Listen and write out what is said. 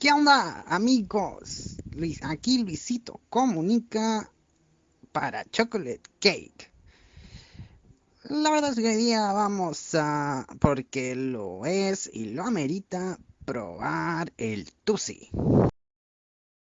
¿Qué onda, amigos? Aquí Luisito comunica para Chocolate Cake. La verdad es que hoy día vamos a, porque lo es y lo amerita, probar el Tusi.